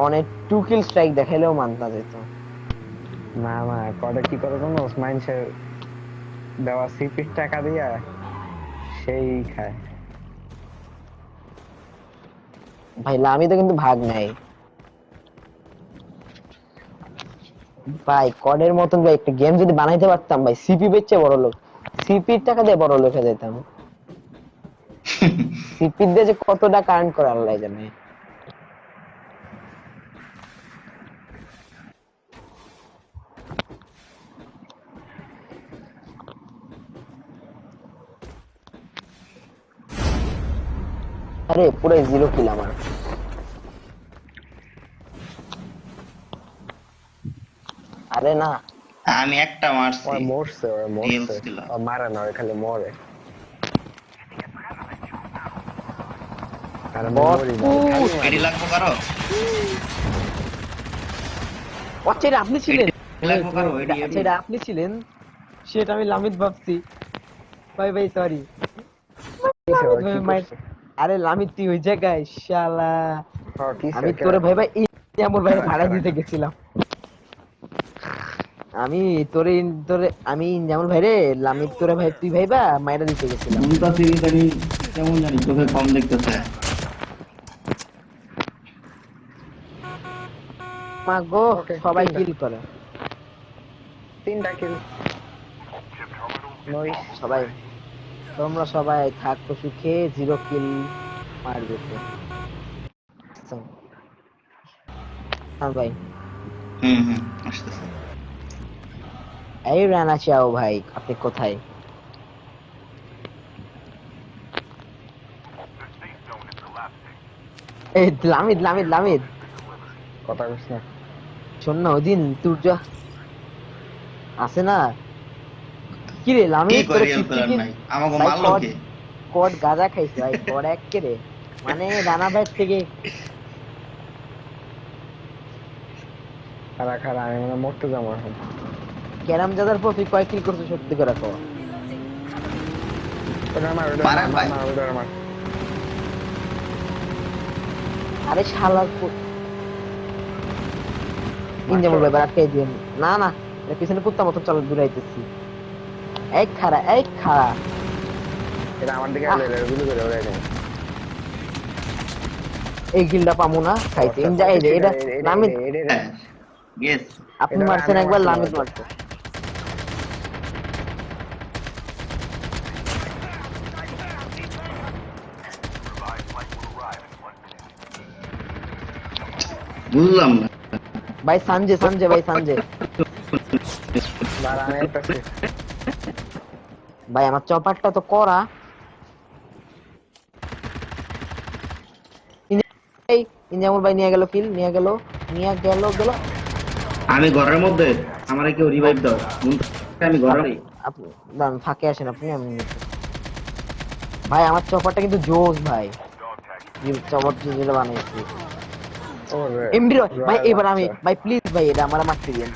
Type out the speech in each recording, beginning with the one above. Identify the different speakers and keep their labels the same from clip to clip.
Speaker 1: অনেক to kill strike দেখাইলেও মানতা যেত।
Speaker 2: না না কটা কি করে জানো? মানুষের দেওয়া সিপির টাকা দিয়া সেই খায়।
Speaker 1: ভাই আমি তো কিন্তু ভাগ নাই। ভাই কডের মতন ভাই একটা গেম যদি বানাইতে পারতাম ভাই সিপি বেচে বড় লোক। সিপির টাকা দিয়ে বড় লোক হয়ে যেতাম। সিপি দিয়ে যে কতটা কারেন্ট করে আল্লাহ জানে। আরে পুরো জিরো কিল আমার। আরে না।
Speaker 3: আমি একটা মারছি।
Speaker 2: ওই মরছে ওই মরছে। ও মারে না ওই খালি মরে। আরে মরি না, ওই খালি মারে।
Speaker 3: এডি লাগবো কারও?
Speaker 1: আচ্ছা এটা আপনি ছিলেন।
Speaker 3: এডি লাগবো কারও?
Speaker 1: আচ্ছা এটা আপনি ছিলেন। সেটা আমি লামিত ভাবছি। ভাই ভাই সরি আরে লামিত তুই ওই জায়গায় শালা। আমি
Speaker 2: ওকে?
Speaker 1: তোরে ভাই ভাই আমার ভাই ভাড়া দিতে গেছিলাম। আমি তোরে তোরে আমি যেমন ভাই রে লামিত তোরে ভাই তুই ভাইবা মাইরা দিতে গেছিলাম।
Speaker 3: মুন্তা সিরি জানি কেমন জানি চোখে কম দেখতেছে।
Speaker 1: মা গো সবাই কিল করে।
Speaker 2: তিনটা কিল নই
Speaker 1: সবাই। তোমরা সবাই থাকো সুখে জিরো কিল মারবে তো। হ্যাঁ ভাই।
Speaker 3: হুম হুম আসতেছে।
Speaker 1: এই রানা চাও ভাই আপনি কোথায়? এই লামিদ লামিদ লামিদ।
Speaker 2: কথা কইস না।
Speaker 1: শোন না ওই দিন তোর যা আছে না? কি রে
Speaker 3: কি
Speaker 1: তোর
Speaker 3: করি আমাকে মারলো কে?
Speaker 1: কট গাঁজা খাইছে ভাই কট এক রে মানে রানা ভাই থেকে।
Speaker 2: খারা খারা আমি মানে মরতে যাব এখন।
Speaker 1: ক্যারাম জাদার প্রতি কয় কিল করছে সত্যি করে কো আরে শালার ইঞ্জামুল ভাই আটকে দিন না না পিছনে কুত্তা মতো চল দূরাইতেছি। এই খারা এই খারা
Speaker 2: এটা আমার দিকে
Speaker 1: আহ।
Speaker 2: আলে গুলি করে ওরে এটা
Speaker 1: এই গিলটা পামু না খাইতে ইনজা এই যে এটা লামিদ
Speaker 3: হ্যাঁ গেস
Speaker 1: আপনি
Speaker 2: এটা
Speaker 1: মারছেন
Speaker 2: আমি
Speaker 1: একবার
Speaker 2: মারছি,
Speaker 1: লামিদ
Speaker 2: মারছি।
Speaker 1: মারছে
Speaker 3: বুঝলাম না
Speaker 1: ভাই সানজে সানজে ভাই সানজে
Speaker 2: দাঁড়া আমি একটা
Speaker 1: ভাই আমার চপারটা তো করা। ইনজামুল ভাই নিয়ে গেল কিল নিয়ে গেল নিয়ে গেল গেল।
Speaker 3: আমি ঘরের মধ্যে আমার কেউ রিভাইভ দাও। আমি ঘরে
Speaker 1: আপনি দাঁড়ান ফাঁকে আসেন আপনি আমি ভাই আমার চপারটা কিন্তু জোস ভাই। চপার যেটা বানিয়েছি।
Speaker 2: ওরে
Speaker 1: এমডি ভাই এবার আমি ভাই প্লিজ ভাই এটা আমার মারতে দিন।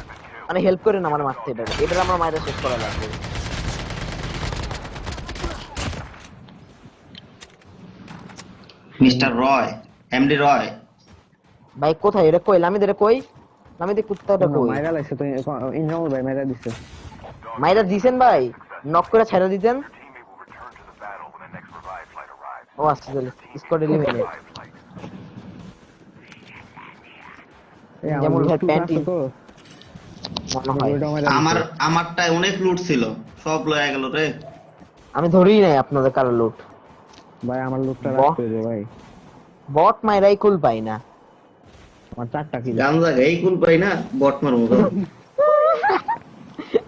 Speaker 1: মানে হেল্প করেন আমার মারতে এটা এটা আমার মায়ের শেষ করা লাগবে।
Speaker 3: Mister Roy MD Roy.
Speaker 1: ভাই কোথায়? এটা কই? লামিদ এটা কই? লামিদ কুত্তাটা কই?
Speaker 2: মাইরা লাগছে তো ইনজামুল ভাই মাইরা দিছে।
Speaker 1: মাইরা দিছেন ভাই? নক করে ছেড়ে দিতেন? ও আচ্ছা তাহলে স্কোয়াড এলিমিনেট
Speaker 2: এই আমার
Speaker 1: ভাই প্যান্টি।
Speaker 3: আমার। আমারটায় অনেক লুট ছিল। সব লয়ে গেল রে।
Speaker 1: আমি ধরেই নাই আপনাদের কারও লুট
Speaker 2: ভাই আমার লুটটা
Speaker 1: বাহ।
Speaker 2: রাখতে দে ভাই।
Speaker 1: বট মাইরাই কুল পাই না।
Speaker 2: আমার চারটা কিল
Speaker 3: গান জায়গা এই কুল পাই না বট মারবো তো।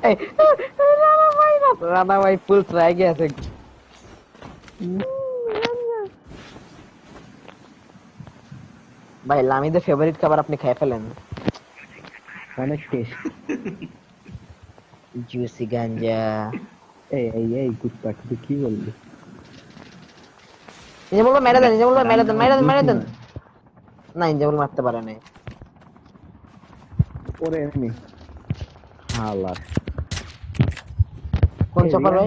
Speaker 1: এই, রানা ভাই না রানা ভাই ফুল ট্রাইগে আছে ভাই লামিদের ফেভারিট খাবার আপনি খেয়ে ফেলেন।
Speaker 2: অনেক টেস্ট
Speaker 1: জুসি গাঞ্জা
Speaker 2: এই এই এই কুত্তা তুই কি বললি?
Speaker 1: ইনজামুল ভাই মেরে দেন ইনজামুল ভাই মেরে দেন মেরে দেন মেরে দেন। না ইনজামুল মারতে পারে নাই।
Speaker 2: ওরে এমনি। হালার
Speaker 1: কোন চপার ভাই?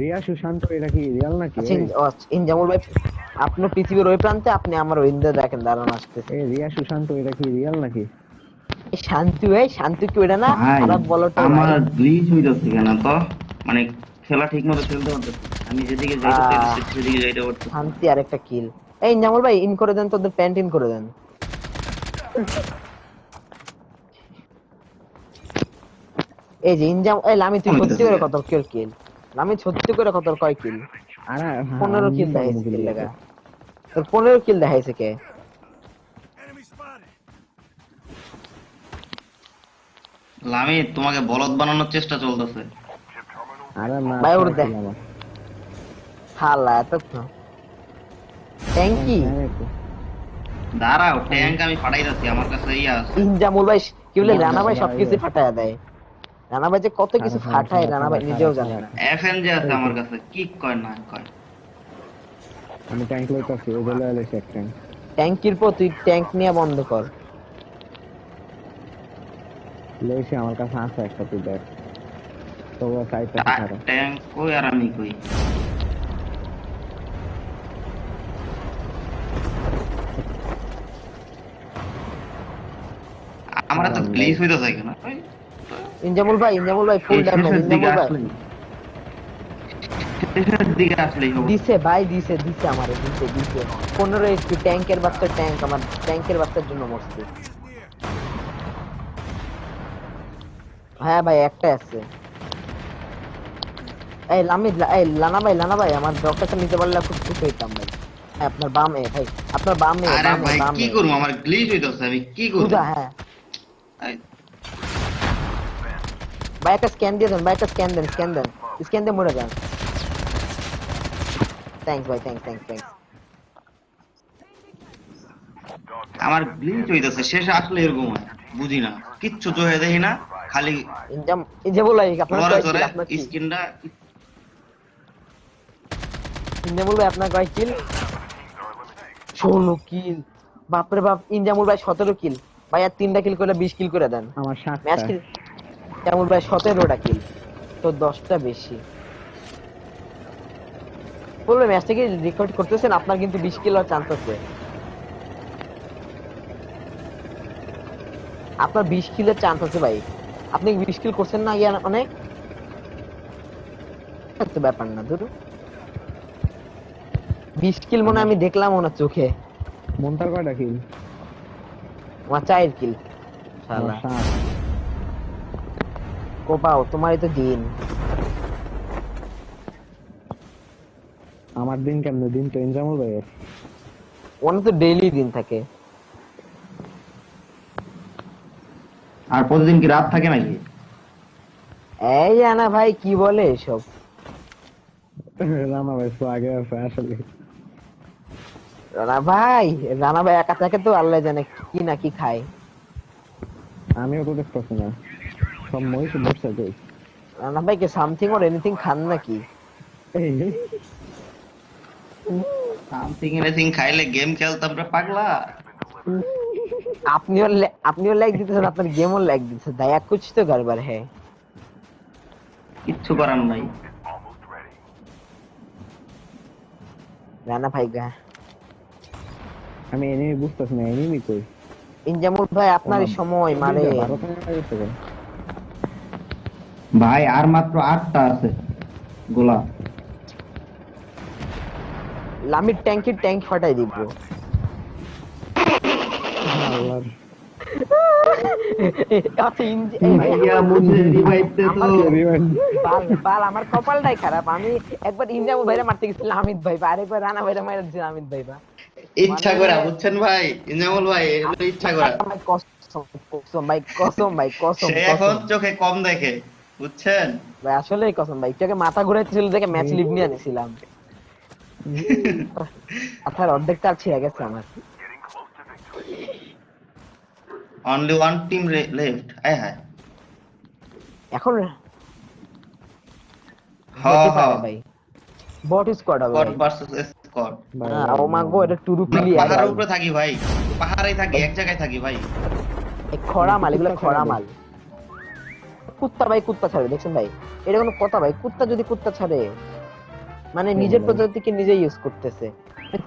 Speaker 2: রিয়া সুশান্ত এটা কি রিয়াল নাকি?
Speaker 1: আচ্ছা আচ্ছা, ইনজামুল ভাই আপনার পৃথিবীর ওই প্রান্তে আপনি আমার ওই দিকে দেখেন দাঁড়ান আসতেছে।
Speaker 2: এই রিয়া সুশান্ত এটা কি রিয়াল নাকি?
Speaker 1: এই শান্তি ভাই শান্তি কি ওটা না? খারাপ বলো তো
Speaker 3: আমার গ্লিচ হইতাছে কেন তো? মানে খেলা ঠিক মতো খেলতে পারতেছি না। আমি যেদিকে যাইতে
Speaker 1: আহ।
Speaker 3: চাইতেছি সেদিকে যাইতে পারতেছি না।
Speaker 1: শান্তি আর একটা কিল এই জামল ভাই ইন করে দেন তোদের প্যান্ট ইন করে দেন এই যে ইনজাম এই লামি তুই সত্যি করে কত কিল কিল লামি সত্যি করে কত কয় কিল
Speaker 2: আর হ্যাঁ,
Speaker 1: পনেরো কিল দেখাইছে কিল লাগা তোর পনেরো কিল দেখাইছে কে
Speaker 3: লামি তোমাকে বলদ বানানোর চেষ্টা চলতেছে
Speaker 2: আরে না
Speaker 1: ভাই, ওর দেখ। হালা এত তো ট্যাঙ্কি
Speaker 3: দাঁড়াও ট্যাঙ্ক আমি ফাটাইতেছি আমার কাছে ইয়া আছে।
Speaker 1: ইনজামুল ভাই কি বলে রানা ভাই। সবকিছু ফাটায় দেয়। রানা ভাই যে কত কিছু ফাটায় রানা ভাই নিজেও জানে না।
Speaker 3: এফএন যে আছে আমার কাছে কি কয় না কয়।
Speaker 2: আমি ট্যাঙ্ক লইতাছি ওই জন্য এলে এক ট্যাঙ্ক
Speaker 1: ট্যাঙ্কির পর তুই ট্যাঙ্ক নিয়ে বন্ধ কর।
Speaker 2: লইছি আমার কাছে আছে একটা তুই দেখ। তবুও সাইডটা
Speaker 3: ট্যাঙ্ক কই আর আমি কই? আমার তো গ্লিচ হইতেছে কেন?
Speaker 1: ইনজামুল ভাই ইনজামুল ভাই ফুল ড্যামেজ ইনজামুল ভাই।
Speaker 3: দিকে আসলেই হবে।
Speaker 1: দিছে ভাই দিছে দিছে আমারে দিছে দিছে। পনেরো এইচপি ট্যাঙ্কের বাচ্চা ট্যাঙ্ক আমার ট্যাঙ্কের বাচ্চার জন্য মরছে। হ্যাঁ ভাই একটা আছে। এই লামি এই লানা ভাই লানা ভাই আমার ডক্টরটা নিতে পারলে খুব খুশি হইতাম ভাই। হ্যাঁ, আপনার বামে ভাই আপনার বামে
Speaker 3: আরে
Speaker 1: বামে
Speaker 3: ভাই কি করব? আমার গ্লিচ হইতেছে আমি কি করব?
Speaker 1: হ্যাঁ। ভাই একটা স্ক্যান দিয়ে দেন ভাই একটা স্ক্যান দেন স্ক্যান দেন। স্ক্যান দিয়ে মরে যান। থ্যাঙ্কস ভাই থ্যাঙ্কস থ্যাঙ্কস থ্যাঙ্কস
Speaker 3: আমার গ্লিচ হইতেছে শেষে আসলে এরকম হয় বুঝি না। কিচ্ছু চোখে দেখি না খালি
Speaker 1: ইনজাম ভাই আপনার
Speaker 3: স্কিনটা
Speaker 1: ইনজামুল ভাই আপনার কয় কিল ষোলো কিল বাপরে বাপ ইনজামুল ভাই সতেরো কিল ভাই আর তিনটা কিল করে বিশ কিল করে দেন।
Speaker 2: আমার
Speaker 1: ম্যাচ কিল ইনজামুল ভাই সতেরোটা কিল তো দশটা বেশি। বলবে ম্যাচটা কি রেকর্ড করতেছেন আপনার কিন্তু বিশ কিল হওয়ার চান্স আছে। আপনার বিশ কিলের চান্স আছে ভাই। আপনি বিশ কিল করছেন না ইয়া অনেক? ব্যাপার না ধরুন বিশ কিল মনে আমি দেখলাম ওনার চোখে।
Speaker 2: মন্তার কয়টা কিল
Speaker 1: আমার চায়ের কিল। কোপাও তোমারই তো দিন।
Speaker 2: আমার দিন কেমনে? দিন তো এনজামুল ভাইয়ের
Speaker 1: ওনার তো ডেইলি দিন থাকে।
Speaker 3: আর প্রতিদিন কি রাত থাকে নাকি?
Speaker 1: এই জানা ভাই কি বলে এসব?
Speaker 2: রানা ভাই তো আগে আছে আসলে।
Speaker 1: রানা ভাই রানা ভাই একা থাকে তো আল্লাহ জানে কি না কি খায়।
Speaker 2: আমিও তো দেখতেছি না। সব মহিষ বসে যাই
Speaker 1: রানা ভাই কি সামথিং ওর এনিথিং খান নাকি?
Speaker 3: সামথিং এনিথিং খাইলে গেম খেলতাম রে পাগলা।
Speaker 1: আপনিও আপনিও লাইক দিতেছেন আপনার গেমও লাইক দিতেছে দয়া কুছ তো গড়বড় হ্যাঁ
Speaker 3: কিচ্ছু করার নাই।
Speaker 1: রানা ভাই গা।
Speaker 2: আমি এনিমি বুঝতেছি না এনিমি কই
Speaker 1: ইনজামুল ভাই আপনার সময় মানে?
Speaker 3: ভাই আর মাত্র আটটা আছে। গোলা।
Speaker 1: লামির ট্যাঙ্কির ট্যাঙ্ক ফাটাই দিব।
Speaker 2: আল্লাহর
Speaker 1: আচ্ছা
Speaker 3: ভাইয়া তো।
Speaker 1: বাল আমার কপালটাই খারাপ। আমি একবার ভাইরা মারতে গেছিলাম আমিত ভাই বা আরেকবার রানা ভাইরা মারা দিয়েছিল আমিত ভাই বা।
Speaker 3: ইচ্ছা করে বুঝছেন ভাই? ইনজামুল ভাই ইচ্ছা করে।
Speaker 1: কসম ভাই কসম ভাই কসম
Speaker 3: সে এখন চোখে কম দেখে বুঝছেন?
Speaker 1: ভাই আসলেই কসম ভাই। তোকে মাথা ঘুরাইতেছিল দেখে ম্যাচ লিভ নিয়ে আনিছিলাম। মাথার অর্ধেকটা ছিঁড়ে গেছে আমার।
Speaker 3: অনলি ওয়ান টিম লেফট আয় হায়
Speaker 1: এখন
Speaker 3: হ
Speaker 1: হতে
Speaker 3: হ।
Speaker 1: পারে ভাই। বট স্কোয়াড হবে ভাই।
Speaker 3: ভার্সেস
Speaker 2: ভাই,
Speaker 1: হ্যাঁ, ও মা গো এটা টুরু প্লেয়ার
Speaker 3: পাহাড়ের উপরে থাকি ভাই। পাহাড়েই থাকি এক জায়গায় থাকি ভাই।
Speaker 1: খরা মাল এগুলো খরা মাল। কুত্তা ভাই কুত্তা ছাড়ে দেখছেন ভাই? এটা কোনো কথা ভাই কুত্তা যদি কুত্তা ছাড়ে মানে নিজের। প্রজাতিকে নিজে ইউজ করতেছে।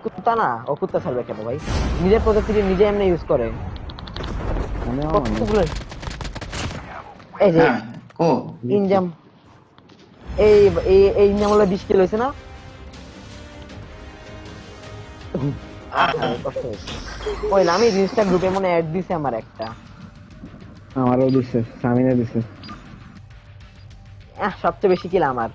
Speaker 1: কুত্তা না ও কুত্তা ছাড়বে কেন ভাই? নিজের প্রজাতিকে নিজে এমনি ইউজ করে। কতগুলো এই যে
Speaker 3: হ্যাঁ
Speaker 1: ইনজাম এই এই এই ইনজাম হলো বিশ কিলো হয়েছে না? আহ, কষ্ট হয়েছে। ওই না, আমি জিনিসটা গ্রুপে মনে অ্যাড দিছি আমার একটা।
Speaker 2: আমারও দিছে সামিনে দিছে।
Speaker 1: আহ, সবচেয়ে বেশি কিল আমার।